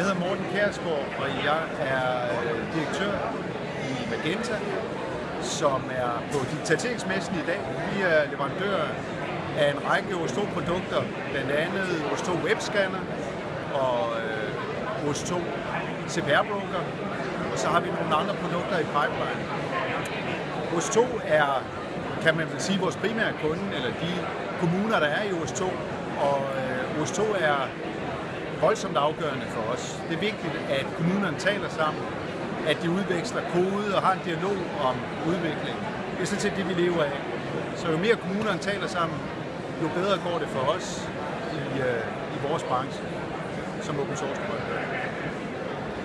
Jeg hedder Morten Kjærsgaard, og jeg er øh, direktør i Magenta, som er på digitaliseringsmessen i dag. Vi er leverandør af en række os produkter blandt andet os Webscanner og øh, OS2 CPR-broker, og så har vi nogle andre produkter i pipeline. OS2 er, kan man vel sige, vores primære kunde, eller de kommuner, der er i OS2, og øh, OS2 er voldsomt afgørende for os. Det er vigtigt, at kommunerne taler sammen, at de udveksler kode og har en dialog om udviklingen. Det er sådan set det, vi lever af. Så jo mere kommunerne taler sammen, jo bedre går det for os i, øh, i vores branche som open source